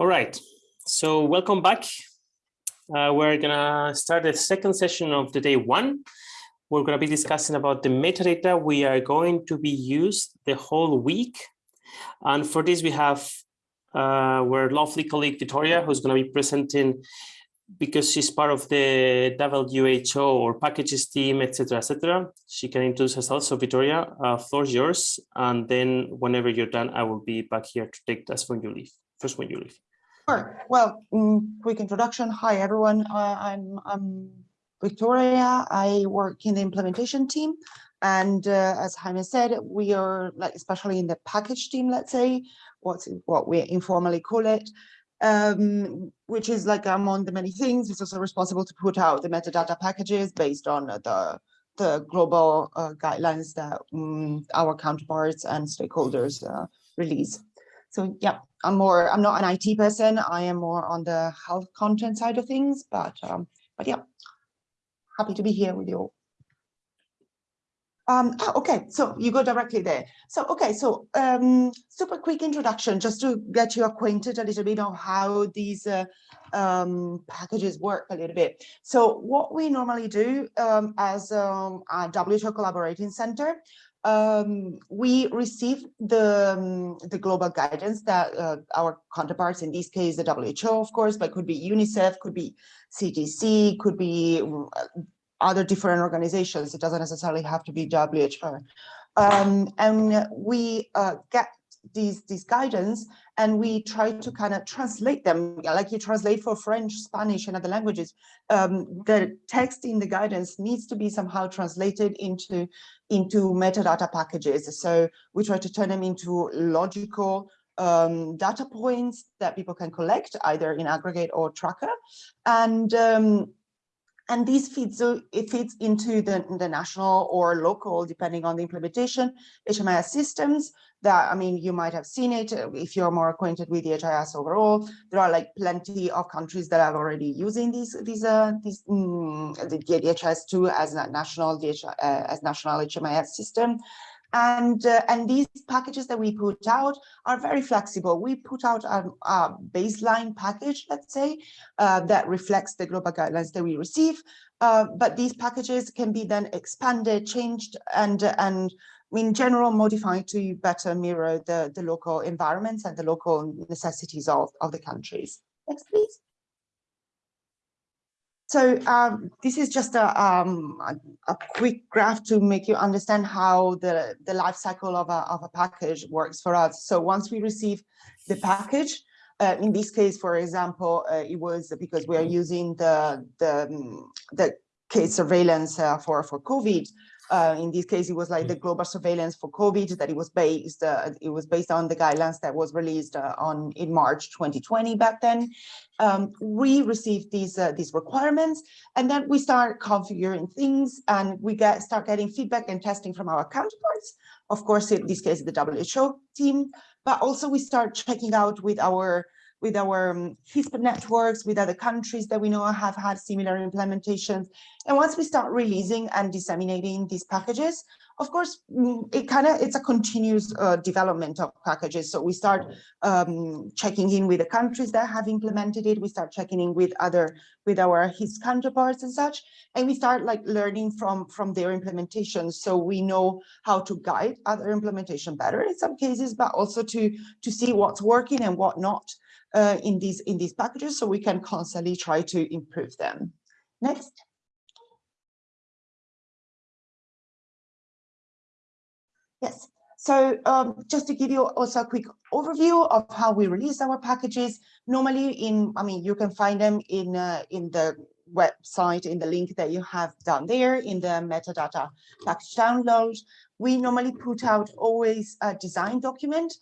All right, so welcome back. Uh, we're gonna start the second session of the day one. We're gonna be discussing about the metadata we are going to be used the whole week. And for this, we have uh, our lovely colleague Victoria, who's gonna be presenting because she's part of the WHO or packages team, etc., etc. She can introduce herself. So Victoria, uh, floor is yours. And then whenever you're done, I will be back here to take that when you leave, first when you leave. Sure. Well, mm, quick introduction. Hi, everyone. Uh, I'm, I'm Victoria. I work in the implementation team. And uh, as Jaime said, we are like, especially in the package team, let's say, what's what we informally call it um, which is like among the many things, it's also responsible to put out the metadata packages based on the, the global uh, guidelines that um, our counterparts and stakeholders uh, release. So yeah, I'm more, I'm not an IT person. I am more on the health content side of things, but, um, but yeah, happy to be here with you. Um, oh, okay, so you go directly there. So, okay, so um, super quick introduction, just to get you acquainted a little bit of how these uh, um, packages work a little bit. So what we normally do um, as um, a WHO Collaborating Center, um, we receive the, um, the global guidance that uh, our counterparts, in this case, the WHO, of course, but could be UNICEF, could be CDC, could be other different organizations. It doesn't necessarily have to be WHO. Um, and we uh, get these, these guidance and we try to kind of translate them like you translate for French, Spanish and other languages. Um, the text in the guidance needs to be somehow translated into, into metadata packages. So we try to turn them into logical um, data points that people can collect either in aggregate or tracker. And um, and these feeds it feeds into the, the national or local, depending on the implementation, HMIS systems that, I mean, you might have seen it uh, if you're more acquainted with HIS overall. There are like plenty of countries that are already using these, these, uh, these mm, the DHIS2 as a national, DH, uh, as national HMIS system. And, uh, and these packages that we put out are very flexible. We put out a, a baseline package, let's say, uh, that reflects the global guidelines that we receive. Uh, but these packages can be then expanded, changed, and, and in general modified to better mirror the, the local environments and the local necessities of, of the countries. Next, please. So um, this is just a, um, a, a, quick graph to make you understand how the, the life cycle of a, of a package works for us. So once we receive the package, uh, in this case, for example, uh, it was because we are using the, the, um, the case surveillance uh, for, for COVID, uh, in this case, it was like the mm. global surveillance for COVID that it was based, uh, it was based on the guidelines that was released uh, on in March 2020 back then. Um, we received these uh, these requirements and then we start configuring things and we get start getting feedback and testing from our counterparts. Of course, in this case, the WHO team, but also we start checking out with our with our um, HISP networks, with other countries that we know have had similar implementations. And once we start releasing and disseminating these packages, of course, mm, it kind of it's a continuous uh, development of packages. So we start um, checking in with the countries that have implemented it. We start checking in with other with our HIS counterparts and such, and we start like learning from from their implementation. So we know how to guide other implementation better in some cases, but also to to see what's working and what not uh, in these in these packages so we can constantly try to improve them. Next. Yes, so um, just to give you also a quick overview of how we release our packages, normally in, I mean, you can find them in, uh, in the website, in the link that you have down there in the metadata package download. We normally put out always a design document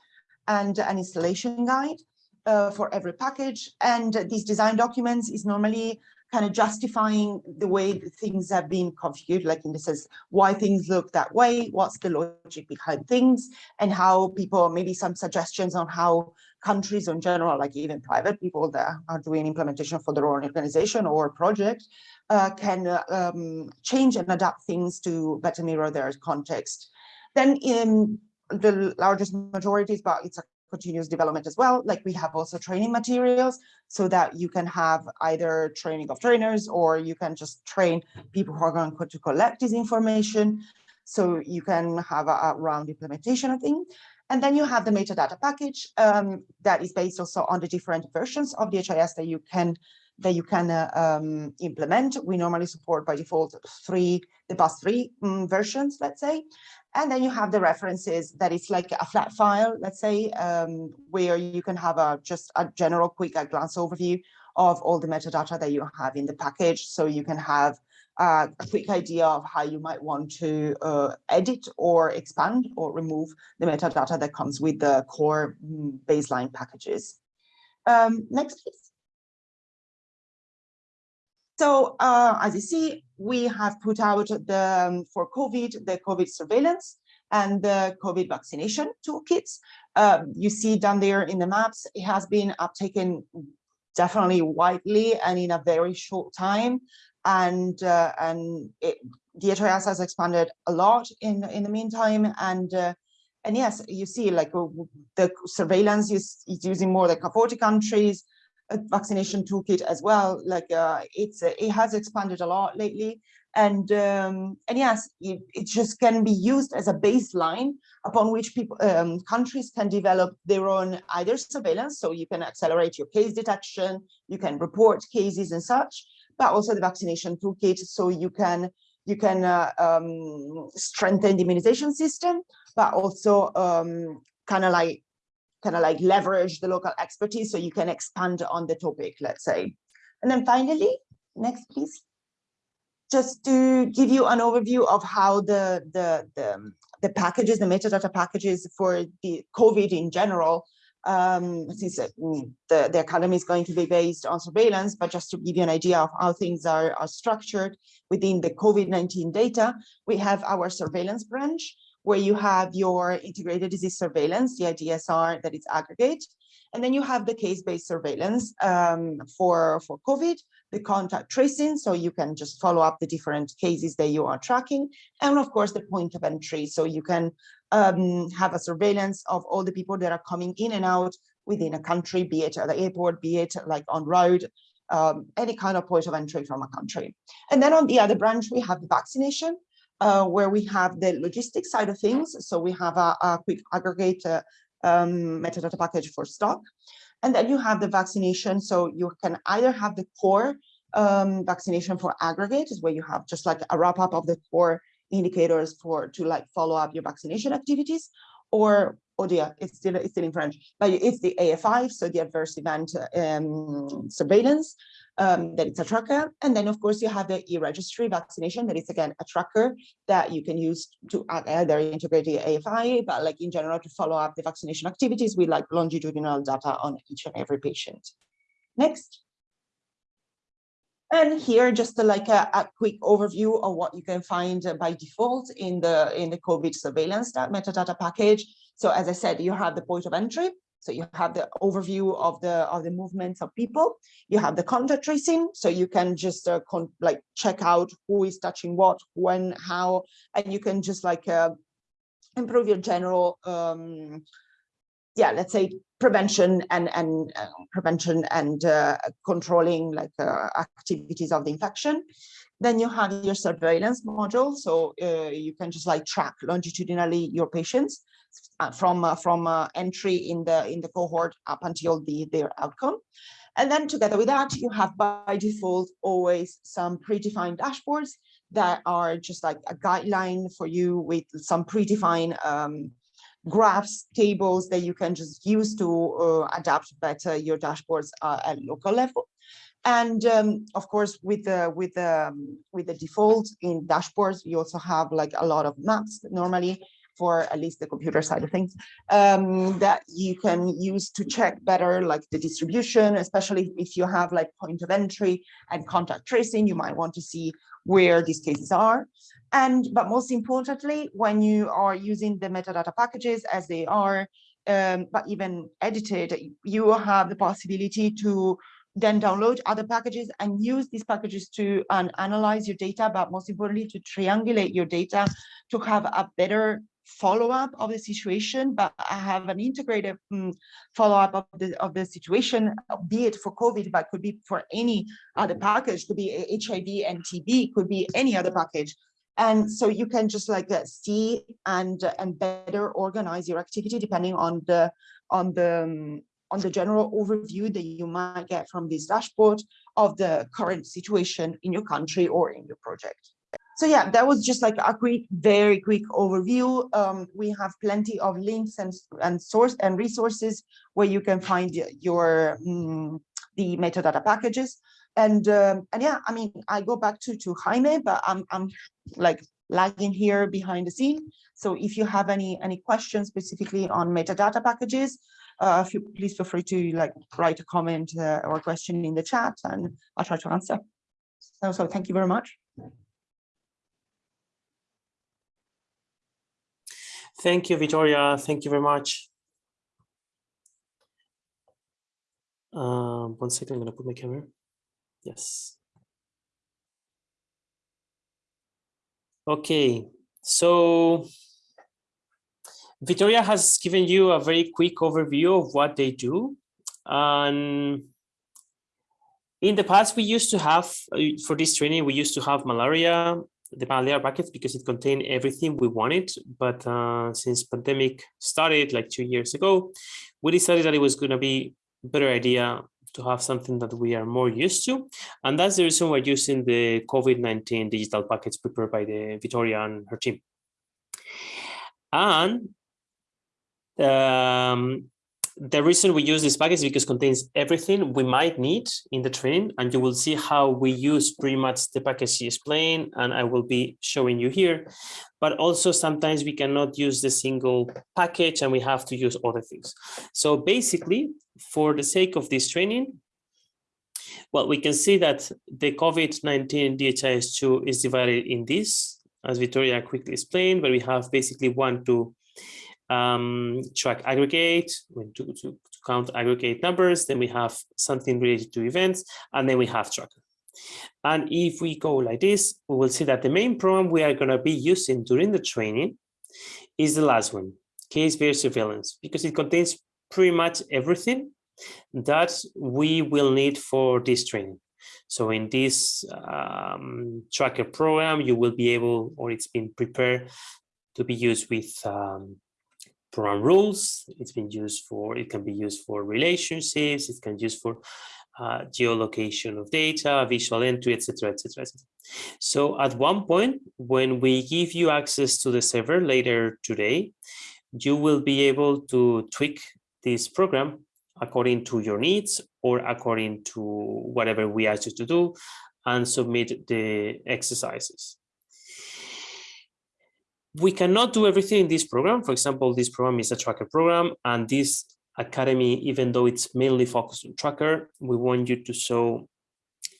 and an installation guide uh, for every package. And these design documents is normally kind of justifying the way things have been configured, like in this sense, why things look that way, what's the logic behind things, and how people, maybe some suggestions on how countries in general, like even private people that are doing implementation for their own organization or project, uh, can uh, um, change and adapt things to better mirror their context. Then in the largest majorities, but it's a continuous development as well. Like we have also training materials so that you can have either training of trainers or you can just train people who are going to collect this information. So you can have a, a round implementation of things. And then you have the metadata package um, that is based also on the different versions of the HIS that you can that you can uh, um, implement. We normally support by default three, the past three um, versions, let's say. And then you have the references that it's like a flat file, let's say, um, where you can have a just a general quick glance overview of all the metadata that you have in the package. So you can have uh, a quick idea of how you might want to uh, edit or expand or remove the metadata that comes with the core mm, baseline packages. Um, next, please. So uh, as you see, we have put out the um, for COVID, the COVID surveillance and the COVID vaccination toolkits. Um, you see down there in the maps, it has been uptaken definitely widely and in a very short time. And uh, and it, DHIS has expanded a lot in in the meantime. And uh, and yes you see like uh, the surveillance is, is using more than 40 countries vaccination toolkit as well. Like uh, it's uh, it has expanded a lot lately. And um, and yes it, it just can be used as a baseline upon which people um, countries can develop their own either surveillance. So you can accelerate your case detection you can report cases and such but also the vaccination toolkit. So you can you can uh, um, strengthen the immunization system, but also um, kind of like kind of like leverage the local expertise so you can expand on the topic, let's say. And then finally, next please. Just to give you an overview of how the the the, the packages, the metadata packages for the COVID in general um, since the, the academy is going to be based on surveillance, but just to give you an idea of how things are, are structured within the COVID-19 data, we have our surveillance branch where you have your integrated disease surveillance, the IDSR that is aggregate, and then you have the case-based surveillance um, for, for COVID, the contact tracing, so you can just follow up the different cases that you are tracking, and of course the point of entry, so you can um, have a surveillance of all the people that are coming in and out within a country, be it at the airport, be it like on road, um, any kind of point of entry from a country. And then on the other branch, we have the vaccination, uh, where we have the logistics side of things. So we have a, a quick aggregate um, metadata package for stock. And then you have the vaccination. So you can either have the core um, vaccination for aggregate, is where you have just like a wrap up of the core indicators for to like follow up your vaccination activities or oh dear it's still it's still in french but it's the AEFI so the adverse event um, surveillance um, that it's a tracker and then of course you have the e-registry vaccination that is again a tracker that you can use to either integrate the AFI but like in general to follow up the vaccination activities with like longitudinal data on each and every patient next and here, just like a, a, quick overview of what you can find by default in the in the COVID surveillance metadata package. So as I said, you have the point of entry. So you have the overview of the of the movements of people. You have the contact tracing, so you can just uh, like check out who is touching what, when, how, and you can just like uh, improve your general um, yeah, let's say prevention and and uh, prevention and uh, controlling like uh, activities of the infection. Then you have your surveillance module, so uh, you can just like track longitudinally your patients uh, from uh, from entry in the in the cohort up until the their outcome. And then together with that, you have by default always some predefined dashboards that are just like a guideline for you with some predefined um, graphs, tables that you can just use to uh, adapt better your dashboards uh, at local level. And um, of course, with the with the um, with the default in dashboards, you also have like a lot of maps normally for at least the computer side of things um, that you can use to check better like the distribution, especially if you have like point of entry and contact tracing, you might want to see where these cases are. And, but most importantly, when you are using the metadata packages as they are, um, but even edited, you will have the possibility to then download other packages and use these packages to um, analyze your data, but most importantly, to triangulate your data to have a better follow-up of the situation, but I have an integrated um, follow-up of the of the situation, be it for COVID, but could be for any other package, could be HIV and TB, could be any other package. And so you can just like uh, see and and better organize your activity depending on the on the um, on the general overview that you might get from this dashboard of the current situation in your country or in your project. So yeah, that was just like a quick, very quick overview. Um, we have plenty of links and, and source and resources where you can find your um, the metadata packages. And um, and yeah, I mean, I go back to to Jaime, but I'm I'm like lagging here behind the scene. So if you have any any questions specifically on metadata packages, uh, if you please feel free to like write a comment uh, or question in the chat and I'll try to answer. So, so thank you very much. Thank you, Victoria. Thank you very much. Um, one second, I'm going to put my camera. Yes. Okay, so Victoria has given you a very quick overview of what they do. And in the past, we used to have, uh, for this training, we used to have malaria, the malaria buckets because it contained everything we wanted. But uh, since pandemic started like two years ago, we decided that it was going to be a better idea to have something that we are more used to. And that's the reason we're using the COVID-19 digital packets prepared by the Victoria and her team. And um, the reason we use this package is because it contains everything we might need in the training and you will see how we use pretty much the package she explained and I will be showing you here. But also sometimes we cannot use the single package and we have to use other things. So basically for the sake of this training well we can see that the COVID-19 DHIS2 is divided in this as Victoria quickly explained but we have basically one two um, track aggregate, to, to, to count aggregate numbers, then we have something related to events, and then we have tracker. And if we go like this, we will see that the main program we are going to be using during the training is the last one, case-based surveillance, because it contains pretty much everything that we will need for this training. So in this um, tracker program, you will be able, or it's been prepared to be used with um, program rules. It's been used for, it can be used for relationships, it can be used for uh, geolocation of data, visual entry, etc., etc., etc. So at one point, when we give you access to the server later today, you will be able to tweak this program according to your needs or according to whatever we ask you to do and submit the exercises we cannot do everything in this program. For example, this program is a tracker program and this academy, even though it's mainly focused on tracker, we want you to show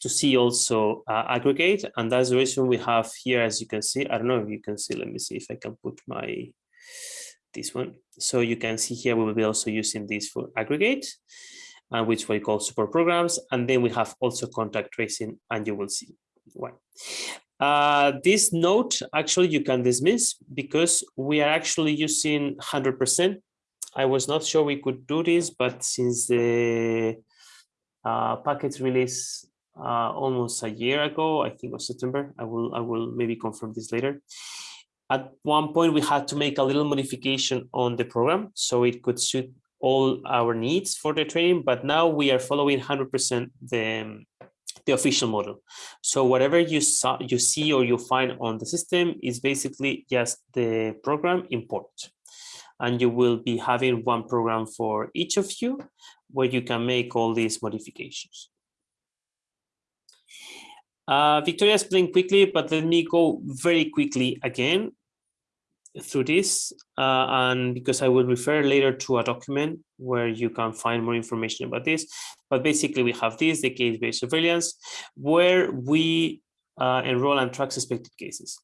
to see also uh, aggregate. And that's the reason we have here, as you can see, I don't know if you can see, let me see if I can put my, this one. So you can see here, we will be also using this for aggregate, uh, which we call support programs. And then we have also contact tracing and you will see why. Uh, this note actually you can dismiss because we are actually using 100%. I was not sure we could do this, but since the uh, packet release uh, almost a year ago, I think was September, I will, I will maybe confirm this later. At one point, we had to make a little modification on the program so it could suit all our needs for the training, but now we are following 100% the, the official model. So whatever you saw, you see or you find on the system is basically just the program import. And you will be having one program for each of you where you can make all these modifications. Uh, Victoria explained quickly, but let me go very quickly again through this uh, and because I will refer later to a document where you can find more information about this. But basically we have this, the case-based surveillance, where we uh, enroll and track suspected cases.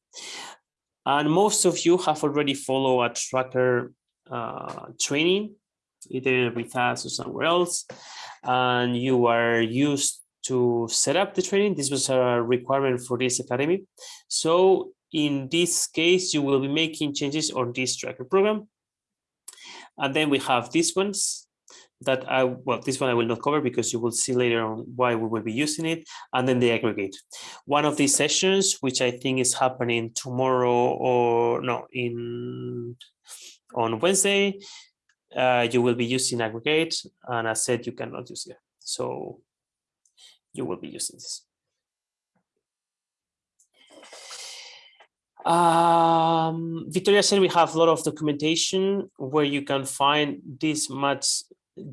And most of you have already followed a tracker uh, training, either with us or somewhere else, and you are used to set up the training. This was a requirement for this academy. So in this case, you will be making changes on this tracker program. And then we have these ones that I, well, this one I will not cover because you will see later on why we will be using it, and then the aggregate. One of these sessions, which I think is happening tomorrow or no, in on Wednesday, uh, you will be using aggregate, and I said you cannot use it. So you will be using this. Um, Victoria said we have a lot of documentation where you can find this much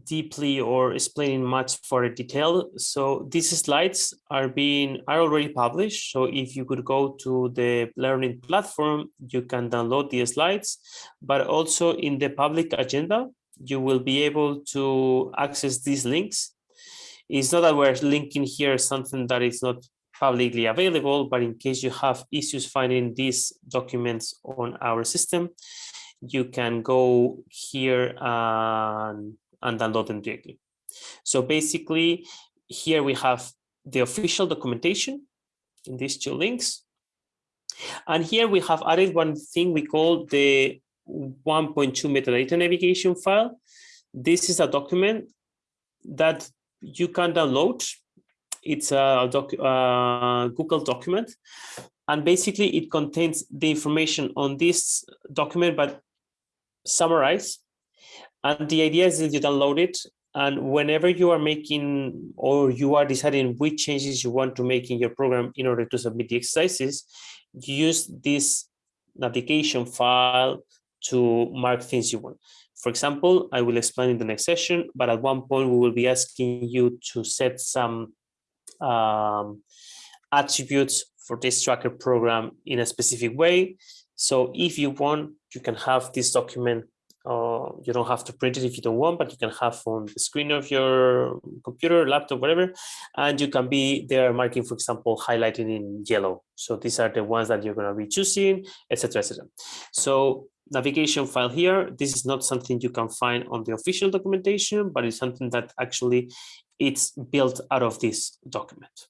deeply or explaining much for detail. So these slides are being are already published. So if you could go to the learning platform, you can download the slides, but also in the public agenda, you will be able to access these links. It's not that we're linking here something that is not publicly available, but in case you have issues finding these documents on our system, you can go here and, and download them directly. So basically, here we have the official documentation in these two links. And here we have added one thing we call the 1.2 metadata navigation file. This is a document that you can download it's a doc, uh, Google document. And basically it contains the information on this document, but summarized. And the idea is that you download it and whenever you are making or you are deciding which changes you want to make in your program in order to submit the exercises, use this navigation file to mark things you want. For example, I will explain in the next session, but at one point we will be asking you to set some um, attributes for this tracker program in a specific way. So if you want, you can have this document. Uh, you don't have to print it if you don't want, but you can have on the screen of your computer, laptop, whatever, and you can be there marking, for example, highlighting in yellow. So these are the ones that you're going to be choosing, etc., etc. So navigation file here. This is not something you can find on the official documentation, but it's something that actually it's built out of this document.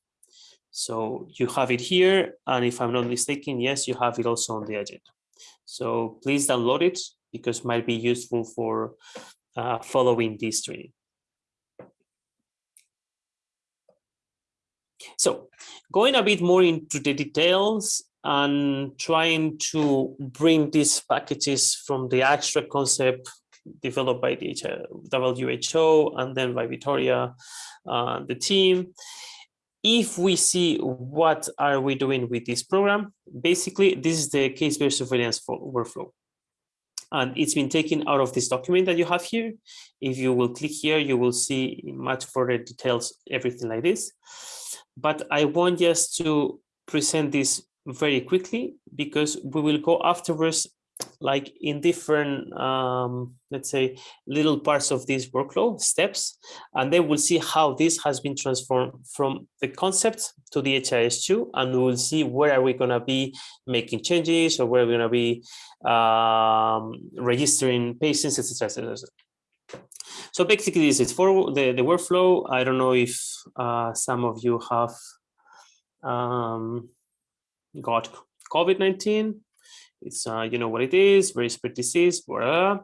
So you have it here, and if I'm not mistaken, yes, you have it also on the agenda. So please download it because it might be useful for uh, following this training. So going a bit more into the details and trying to bring these packages from the abstract concept developed by the WHO and then by Victoria, uh, the team. If we see what are we doing with this program, basically this is the case-based surveillance workflow. And it's been taken out of this document that you have here. If you will click here, you will see in much further details, everything like this. But I want just to present this very quickly because we will go afterwards like in different, um, let's say, little parts of this workflow steps, and then we'll see how this has been transformed from the concept to the DHIS2, and we'll see where are we going to be making changes or where we're going to be um, registering patients, etc. So basically, this is for the, the workflow. I don't know if uh, some of you have um, got COVID-19 it's, uh, you know what it is, very spread disease, blah.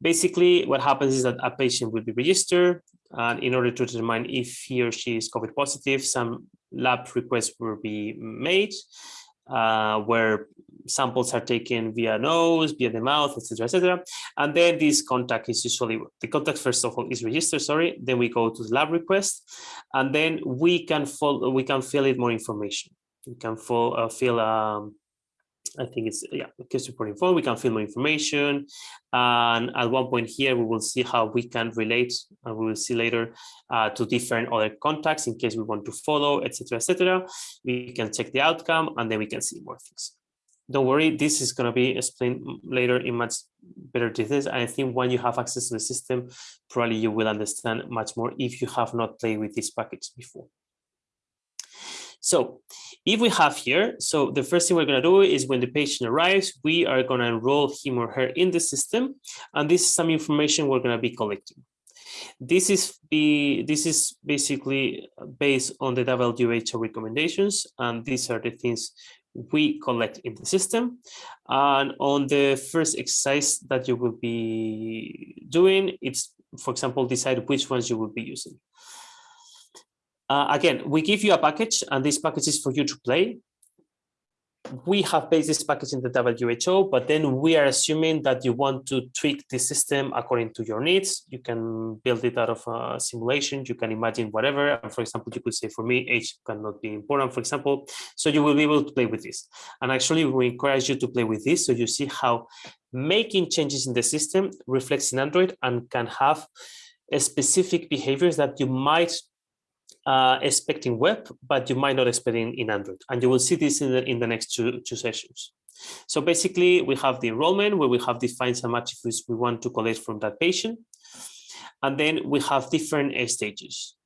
Basically, what happens is that a patient will be registered and in order to determine if he or she is COVID positive, some lab requests will be made uh, where samples are taken via nose, via the mouth, etc., etc. And then this contact is usually the contact first of all is registered. Sorry, then we go to the lab request, and then we can follow, we can fill it more information. We can fill, uh, fill um, I think it's, yeah, case reporting form, we can fill more information. And at one point here, we will see how we can relate, and we will see later, uh, to different other contacts in case we want to follow, etc., etc. We can check the outcome, and then we can see more things. Don't worry, this is going to be explained later in much better details. I think when you have access to the system, probably you will understand much more if you have not played with this package before. So if we have here, so the first thing we're going to do is when the patient arrives, we are going to enroll him or her in the system. And this is some information we're going to be collecting. This is be this is basically based on the WHO recommendations, and these are the things we collect in the system. And on the first exercise that you will be doing, it's, for example, decide which ones you will be using. Uh, again, we give you a package and this package is for you to play we have based this package in the WHO, but then we are assuming that you want to tweak the system according to your needs. You can build it out of a simulation. You can imagine whatever. And for example, you could say for me, age cannot be important, for example. So you will be able to play with this. And actually, we encourage you to play with this so you see how making changes in the system reflects in Android and can have specific behaviors that you might uh, expecting web, but you might not expect in, in Android. And you will see this in the, in the next two, two sessions. So basically, we have the enrollment where we have defined some attributes we want to collect from that patient. And then we have different stages.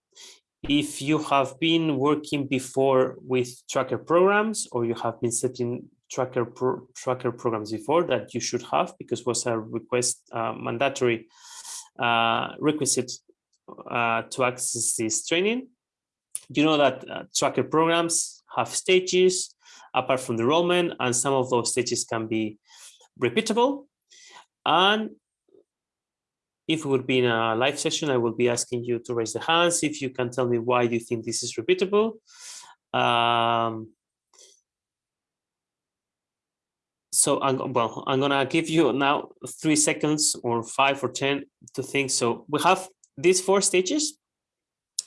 If you have been working before with tracker programs or you have been setting tracker pro tracker programs before that you should have because was a request uh, mandatory uh, requisite uh, to access this training you know that uh, tracker programs have stages apart from the enrollment, and some of those stages can be repeatable. And if it would be in a live session, I will be asking you to raise the hands if you can tell me why you think this is repeatable. Um, so I'm, well, I'm gonna give you now three seconds or five or 10 to think. So we have these four stages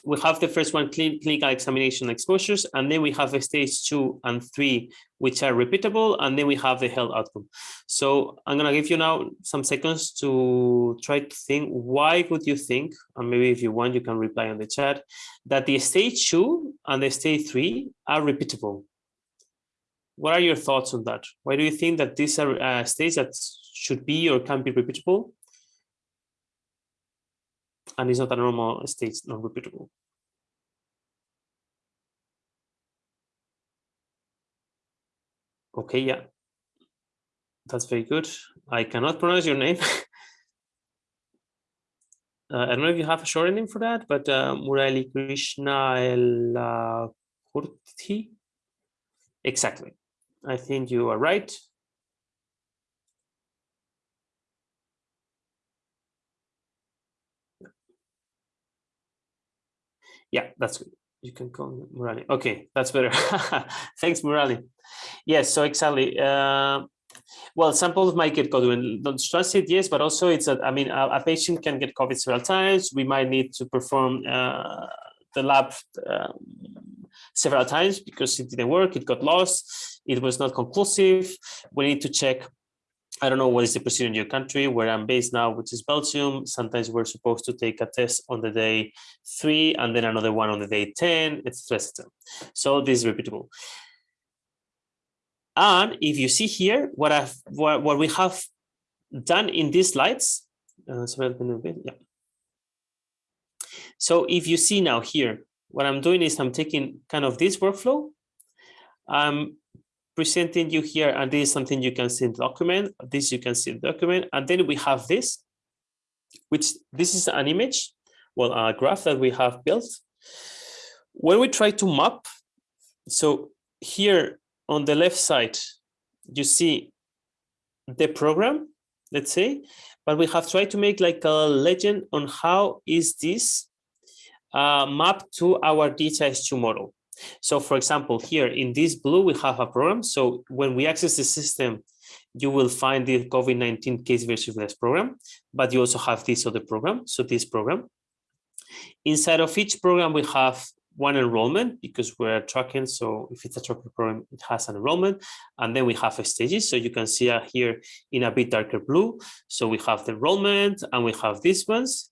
we have the first one, clinical examination exposures, and then we have a stage two and three, which are repeatable, and then we have the health outcome. So I'm gonna give you now some seconds to try to think, why would you think, and maybe if you want, you can reply on the chat, that the stage two and the stage three are repeatable? What are your thoughts on that? Why do you think that these are uh, stages that should be or can be repeatable? And it's not a normal state, not repeatable. Okay, yeah, that's very good. I cannot pronounce your name. uh, I don't know if you have a short name for that, but uh, Murali Krishna El Kurti. Exactly. I think you are right. Yeah, that's good. You can call Murali. Okay, that's better. Thanks, Murali. Yes, so exactly. Uh, well, samples might get COVID. Don't trust it, yes, but also it's a, I mean, a, a, patient can get COVID several times. We might need to perform uh, the lab um, several times because it didn't work, it got lost, it was not conclusive. We need to check I don't know what is the procedure in your country where I'm based now, which is Belgium. Sometimes we're supposed to take a test on the day three and then another one on the day 10, etc. So this is repeatable. And if you see here, what I've what, what we have done in these slides, uh, sorry, yeah. So if you see now here, what I'm doing is I'm taking kind of this workflow. I'm presenting you here, and this is something you can see in document. This you can see in document, and then we have this, which this is an image, well, a graph that we have built. When we try to map, so here on the left side, you see the program, let's say, but we have tried to make like a legend on how is this uh, mapped to our DHIS2 model. So for example, here in this blue, we have a program. So when we access the system, you will find the COVID-19 case surveillance program, but you also have this other program. So this program. Inside of each program, we have one enrollment because we're tracking. So if it's a tracking program, it has an enrollment. And then we have stages. So you can see here in a bit darker blue. So we have the enrollment and we have these ones.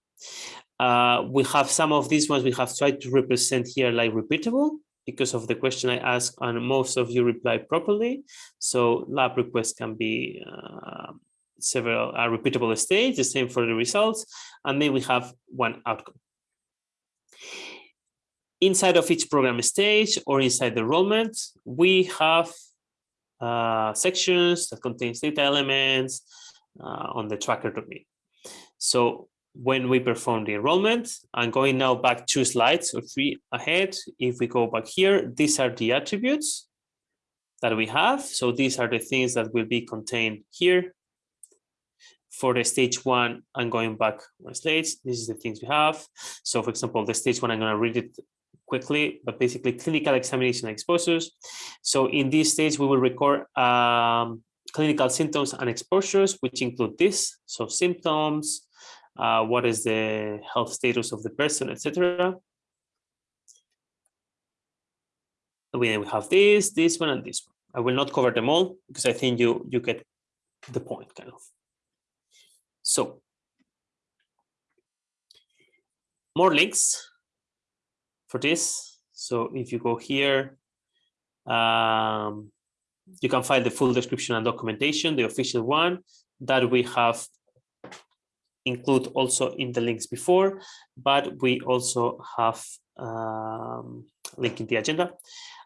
Uh, we have some of these ones we have tried to represent here like repeatable because of the question I asked and most of you replied properly. So lab requests can be uh, several uh, repeatable states, the same for the results, and then we have one outcome. Inside of each program stage or inside the enrollment, we have uh, sections that contains data elements uh, on the tracker domain. So when we perform the enrollment. I'm going now back two slides or three ahead. If we go back here, these are the attributes that we have. So these are the things that will be contained here. For the stage one, I'm going back one stage. This is the things we have. So for example, the stage one, I'm going to read it quickly, but basically clinical examination exposures. So in this stage, we will record um, clinical symptoms and exposures, which include this. So symptoms, uh, what is the health status of the person, etc. We have this, this one, and this one. I will not cover them all because I think you you get the point, kind of. So more links for this. So if you go here, um, you can find the full description and documentation, the official one that we have include also in the links before, but we also have um, link in the agenda.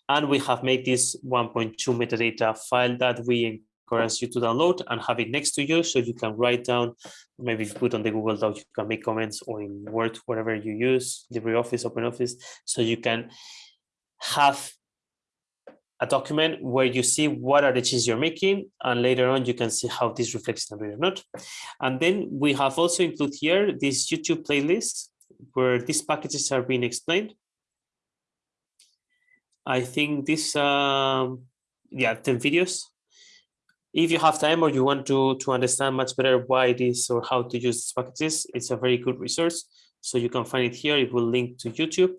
And we have made this 1.2 metadata file that we encourage you to download and have it next to you so you can write down, maybe if you put on the Google Doc, you can make comments or in Word, whatever you use, LibreOffice, OpenOffice, so you can have a document where you see what are the changes you're making and later on you can see how this reflects in the or not. And then we have also included here this YouTube playlist where these packages are being explained. I think this, um, yeah, 10 videos. If you have time or you want to, to understand much better why it is or how to use these packages, it's a very good resource. So you can find it here. It will link to YouTube.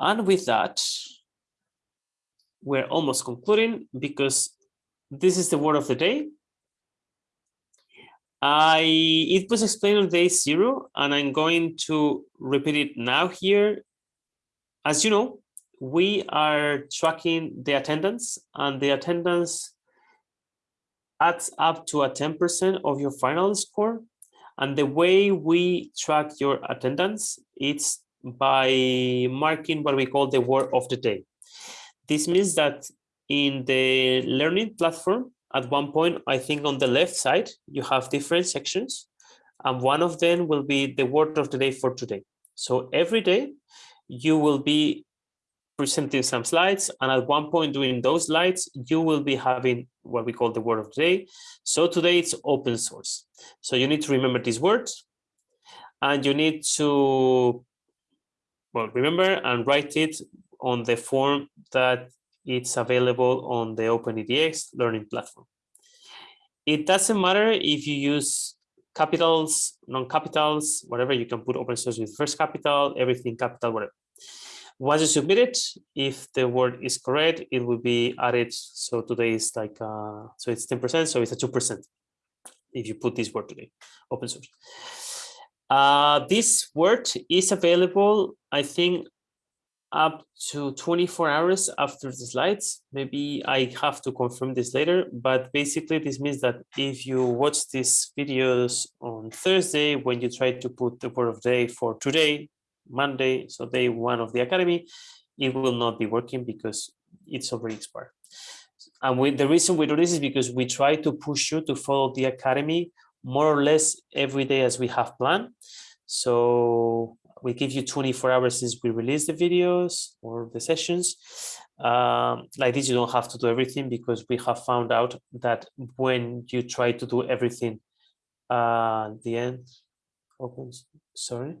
And with that, we're almost concluding because this is the word of the day. I it was explained on day zero, and I'm going to repeat it now here. As you know, we are tracking the attendance, and the attendance adds up to a 10% of your final score. And the way we track your attendance, it's by marking what we call the word of the day. This means that in the learning platform, at one point, I think on the left side, you have different sections, and one of them will be the word of the day for today. So every day, you will be presenting some slides, and at one point during those slides, you will be having what we call the word of the day. So today it's open source. So you need to remember these words, and you need to well, remember and write it on the form that it's available on the Open edX learning platform. It doesn't matter if you use capitals, non-capitals, whatever, you can put open source with first capital, everything capital, whatever. Once you submit it, if the word is correct, it will be added. So today is like, uh, so it's 10%, so it's a 2% if you put this word today, open source. Uh, this word is available, I think, up to 24 hours after the slides. Maybe I have to confirm this later, but basically this means that if you watch these videos on Thursday, when you try to put the word of day for today, Monday, so day one of the academy, it will not be working because it's already expired. And we, the reason we do this is because we try to push you to follow the academy more or less every day as we have planned. So we give you 24 hours since we release the videos or the sessions. Um, like this, you don't have to do everything because we have found out that when you try to do everything uh, the end opens, sorry.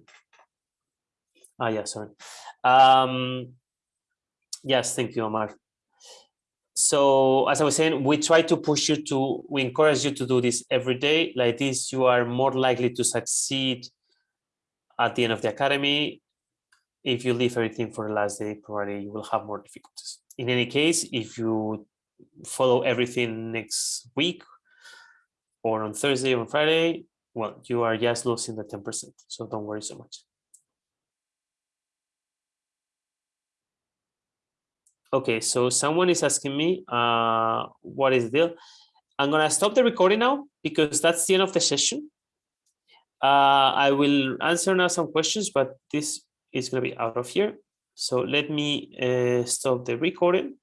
Ah, yeah, sorry. Um, yes, thank you, Omar so as I was saying, we try to push you to, we encourage you to do this every day. Like this, you are more likely to succeed at the end of the academy. If you leave everything for the last day, probably you will have more difficulties. In any case, if you follow everything next week or on Thursday or Friday, well, you are just losing the 10%. So don't worry so much. Okay, so someone is asking me, uh, what is the deal? I'm gonna stop the recording now because that's the end of the session. Uh, I will answer now some questions, but this is gonna be out of here. So let me uh, stop the recording.